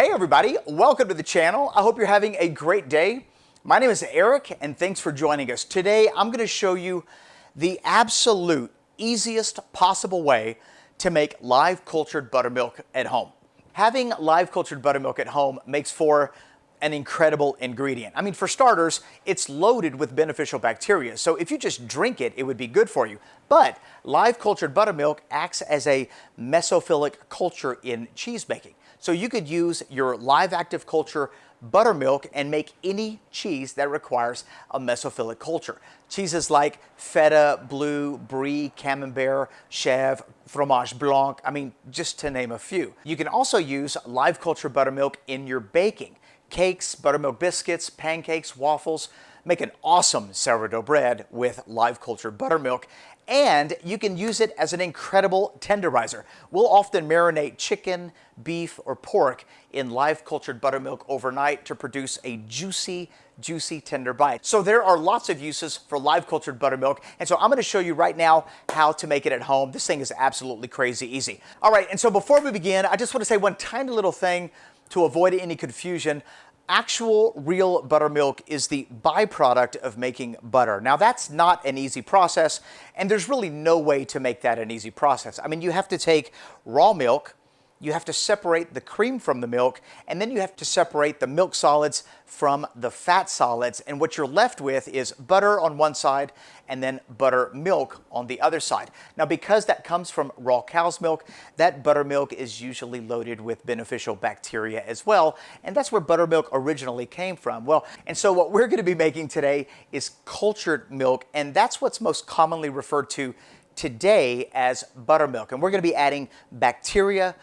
Hey everybody, welcome to the channel. I hope you're having a great day. My name is Eric and thanks for joining us. Today I'm going to show you the absolute easiest possible way to make live cultured buttermilk at home. Having live cultured buttermilk at home makes for an incredible ingredient. I mean, for starters, it's loaded with beneficial bacteria. So if you just drink it, it would be good for you. But live cultured buttermilk acts as a mesophilic culture in cheese making. So you could use your live active culture buttermilk and make any cheese that requires a mesophilic culture. Cheeses like feta, blue, brie, camembert, chèvre, fromage blanc, I mean, just to name a few. You can also use live culture buttermilk in your baking cakes, buttermilk biscuits, pancakes, waffles. Make an awesome sourdough bread with live cultured buttermilk and you can use it as an incredible tenderizer. We'll often marinate chicken, beef, or pork in live cultured buttermilk overnight to produce a juicy, juicy tender bite. So there are lots of uses for live cultured buttermilk. And so I'm going to show you right now how to make it at home. This thing is absolutely crazy easy. All right. And so before we begin, I just want to say one tiny little thing to avoid any confusion, actual real buttermilk is the byproduct of making butter. Now that's not an easy process and there's really no way to make that an easy process. I mean you have to take raw milk, you have to separate the cream from the milk, and then you have to separate the milk solids from the fat solids. And what you're left with is butter on one side and then buttermilk on the other side. Now, because that comes from raw cow's milk, that buttermilk is usually loaded with beneficial bacteria as well. And that's where buttermilk originally came from. Well, and so what we're going to be making today is cultured milk, and that's what's most commonly referred to today as buttermilk. And we're going to be adding bacteria,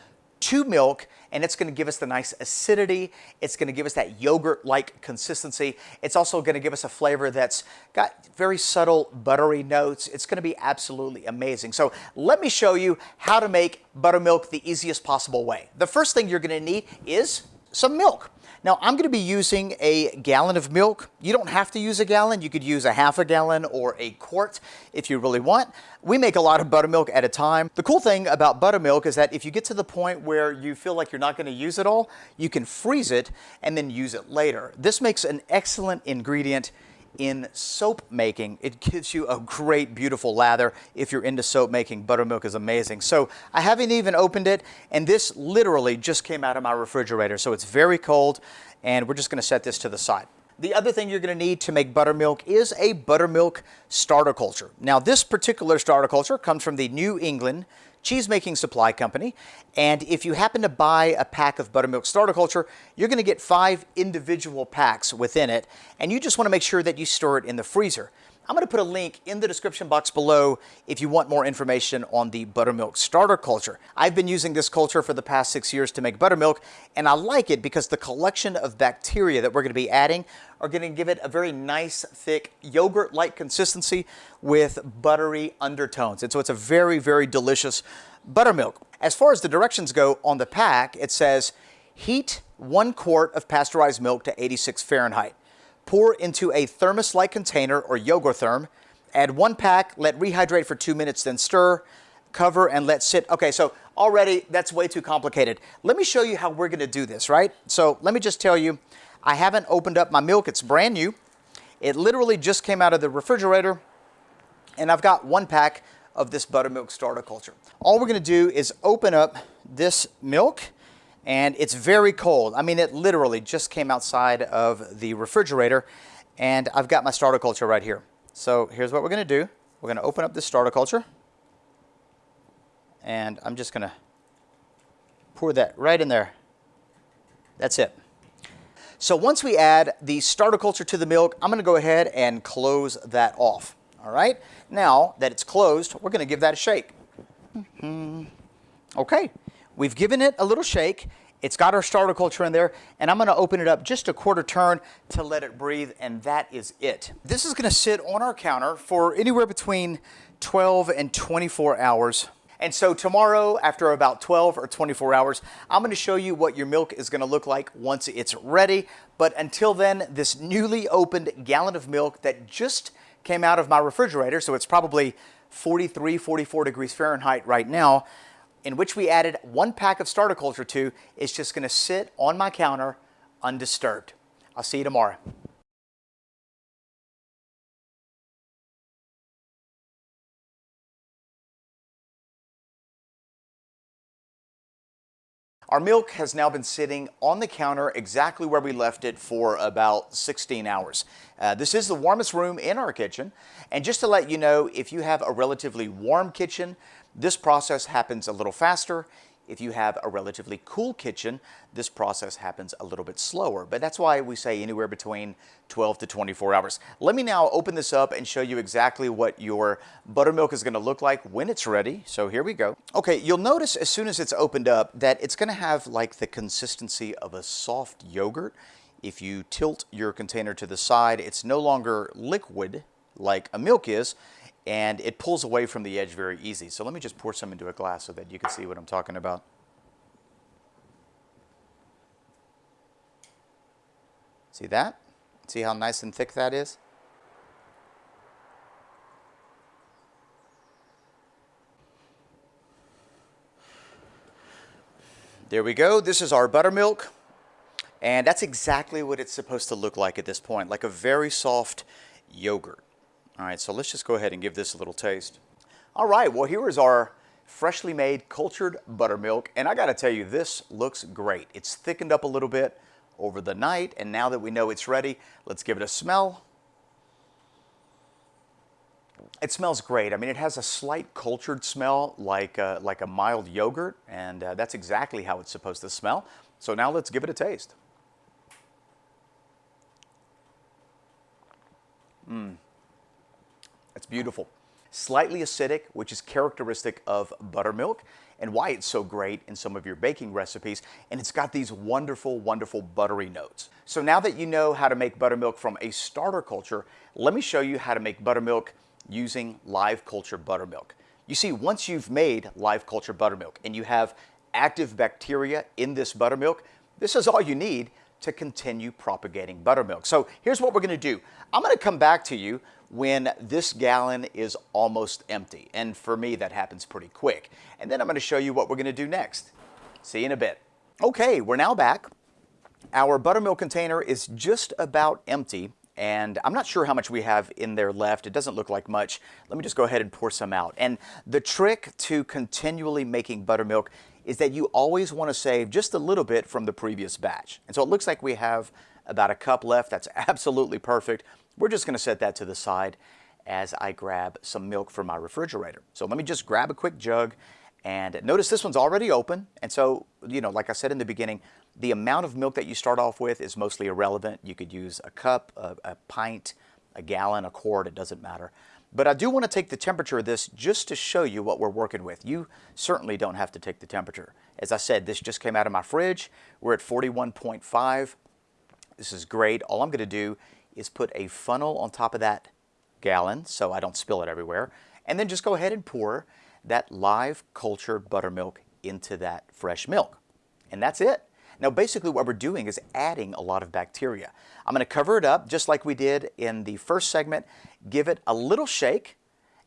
to milk and it's going to give us the nice acidity. It's going to give us that yogurt-like consistency. It's also going to give us a flavor that's got very subtle buttery notes. It's going to be absolutely amazing. So let me show you how to make buttermilk the easiest possible way. The first thing you're going to need is some milk. Now I'm going to be using a gallon of milk. You don't have to use a gallon. You could use a half a gallon or a quart if you really want. We make a lot of buttermilk at a time. The cool thing about buttermilk is that if you get to the point where you feel like you're not going to use it all, you can freeze it and then use it later. This makes an excellent ingredient in soap making. It gives you a great, beautiful lather. If you're into soap making, buttermilk is amazing. So I haven't even opened it, and this literally just came out of my refrigerator. So it's very cold, and we're just gonna set this to the side. The other thing you're going to need to make buttermilk is a buttermilk starter culture. Now this particular starter culture comes from the New England cheese-making supply company. And if you happen to buy a pack of buttermilk starter culture, you're going to get five individual packs within it. And you just want to make sure that you store it in the freezer. I'm going to put a link in the description box below if you want more information on the buttermilk starter culture. I've been using this culture for the past six years to make buttermilk, and I like it because the collection of bacteria that we're going to be adding are going to give it a very nice, thick, yogurt-like consistency with buttery undertones. And so it's a very, very delicious buttermilk. As far as the directions go on the pack, it says heat one quart of pasteurized milk to 86 Fahrenheit. Pour into a thermos-like container or Yogotherm. Add one pack, let rehydrate for two minutes, then stir, cover, and let sit. Okay, so already that's way too complicated. Let me show you how we're gonna do this, right? So let me just tell you, I haven't opened up my milk. It's brand new. It literally just came out of the refrigerator, and I've got one pack of this buttermilk starter culture. All we're gonna do is open up this milk, and it's very cold. I mean, it literally just came outside of the refrigerator and I've got my starter culture right here. So here's what we're to do. We're to open up this starter culture and I'm just to pour that right in there. That's it. So once we add the starter culture to the milk, I'm to go ahead and close that off. All right. Now that it's closed, we're to give that a shake. Mm -hmm. Okay. We've given it a little shake. It's got our starter culture in there, and I'm going to open it up just a quarter turn to let it breathe, and that is it. This is going to sit on our counter for anywhere between 12 and 24 hours. And so tomorrow, after about 12 or 24 hours, I'm going to show you what your milk is going to look like once it's ready. But until then, this newly opened gallon of milk that just came out of my refrigerator, so it's probably 43, 44 degrees Fahrenheit right now, in which we added one pack of starter culture to is just going to sit on my counter undisturbed. I'll see you tomorrow. Our milk has now been sitting on the counter exactly where we left it for about 16 hours. Uh, this is the warmest room in our kitchen. And just to let you know, if you have a relatively warm kitchen, this process happens a little faster. If you have a relatively cool kitchen, this process happens a little bit slower, but that's why we say anywhere between 12 to 24 hours. Let me now open this up and show you exactly what your buttermilk is gonna look like when it's ready. So here we go. Okay, you'll notice as soon as it's opened up that it's gonna have like the consistency of a soft yogurt. If you tilt your container to the side, it's no longer liquid like a milk is, and it pulls away from the edge very easy. So let me just pour some into a glass so that you can see what I'm talking about. See that? See how nice and thick that is? There we go. This is our buttermilk. And that's exactly what it's supposed to look like at this point, like a very soft yogurt. All right, so let's just go ahead and give this a little taste. All right, well here is our freshly made cultured buttermilk, and I gotta tell you, this looks great. It's thickened up a little bit over the night, and now that we know it's ready, let's give it a smell. It smells great. I mean, it has a slight cultured smell like, uh, like a mild yogurt, and uh, that's exactly how it's supposed to smell. So now let's give it a taste. Mmm. Beautiful. Slightly acidic, which is characteristic of buttermilk and why it's so great in some of your baking recipes. And it's got these wonderful, wonderful buttery notes. So now that you know how to make buttermilk from a starter culture, let me show you how to make buttermilk using live culture buttermilk. You see, once you've made live culture buttermilk and you have active bacteria in this buttermilk, this is all you need to continue propagating buttermilk. So here's what we're going to do. I'm going to come back to you when this gallon is almost empty. And for me, that happens pretty quick. And then I'm going to show you what we're going to do next. See you in a bit. Okay, we're now back. Our buttermilk container is just about empty and I'm not sure how much we have in there left. It doesn't look like much. Let me just go ahead and pour some out. And the trick to continually making buttermilk is that you always want to save just a little bit from the previous batch. And so it looks like we have about a cup left. That's absolutely perfect. We're just going to set that to the side as I grab some milk from my refrigerator. So let me just grab a quick jug and notice this one's already open. And so, you know, like I said in the beginning, the amount of milk that you start off with is mostly irrelevant. You could use a cup, a, a pint, a gallon, a quart, it doesn't matter. But I do want to take the temperature of this just to show you what we're working with. You certainly don't have to take the temperature. As I said, this just came out of my fridge. We're at 41.5. This is great. All I'm going to do is put a funnel on top of that gallon so I don't spill it everywhere. And then just go ahead and pour that live cultured buttermilk into that fresh milk. And that's it. Now basically what we're doing is adding a lot of bacteria. I'm going to cover it up just like we did in the first segment, give it a little shake,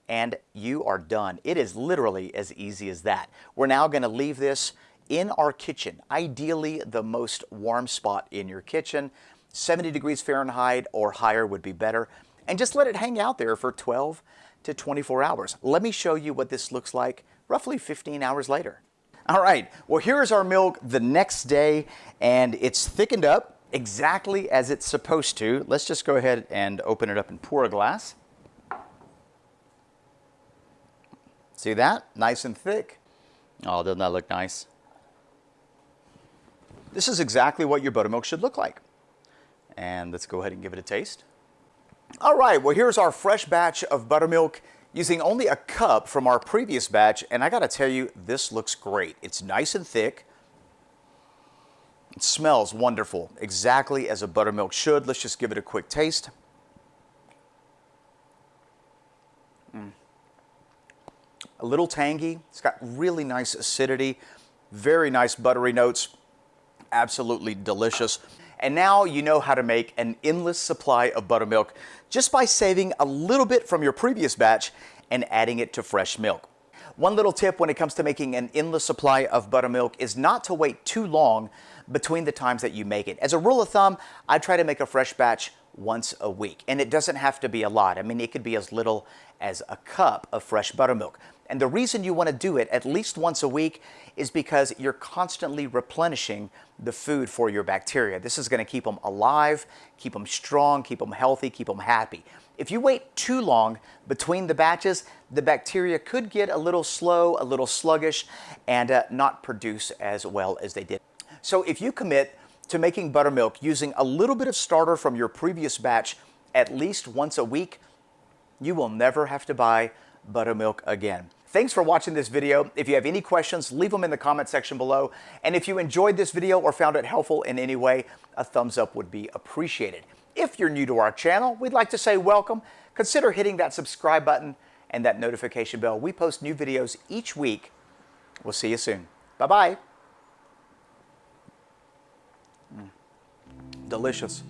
and you are done. It is literally as easy as that. We're now going to leave this in our kitchen, ideally the most warm spot in your kitchen. 70 degrees Fahrenheit or higher would be better. And just let it hang out there for 12 to 24 hours. Let me show you what this looks like roughly 15 hours later. All right, well here's our milk the next day and it's thickened up exactly as it's supposed to. Let's just go ahead and open it up and pour a glass. See that? Nice and thick. Oh, doesn't that look nice? This is exactly what your buttermilk should look like. And let's go ahead and give it a taste. All right, well here's our fresh batch of buttermilk using only a cup from our previous batch. And I gotta tell you, this looks great. It's nice and thick. It smells wonderful, exactly as a buttermilk should. Let's just give it a quick taste. Mm. A little tangy. It's got really nice acidity, very nice buttery notes. Absolutely delicious. And now you know how to make an endless supply of buttermilk just by saving a little bit from your previous batch and adding it to fresh milk. One little tip when it comes to making an endless supply of buttermilk is not to wait too long between the times that you make it. As a rule of thumb, I try to make a fresh batch once a week. And it doesn't have to be a lot. I mean, it could be as little as a cup of fresh buttermilk. And the reason you want to do it at least once a week is because you're constantly replenishing the food for your bacteria. This is going to keep them alive, keep them strong, keep them healthy, keep them happy. If you wait too long between the batches, the bacteria could get a little slow, a little sluggish, and uh, not produce as well as they did. So if you commit to making buttermilk using a little bit of starter from your previous batch at least once a week, you will never have to buy buttermilk again. Thanks for watching this video. If you have any questions, leave them in the comment section below. And if you enjoyed this video or found it helpful in any way, a thumbs up would be appreciated. If you're new to our channel, we'd like to say welcome. Consider hitting that subscribe button and that notification bell. We post new videos each week. We'll see you soon. Bye-bye. Delicious.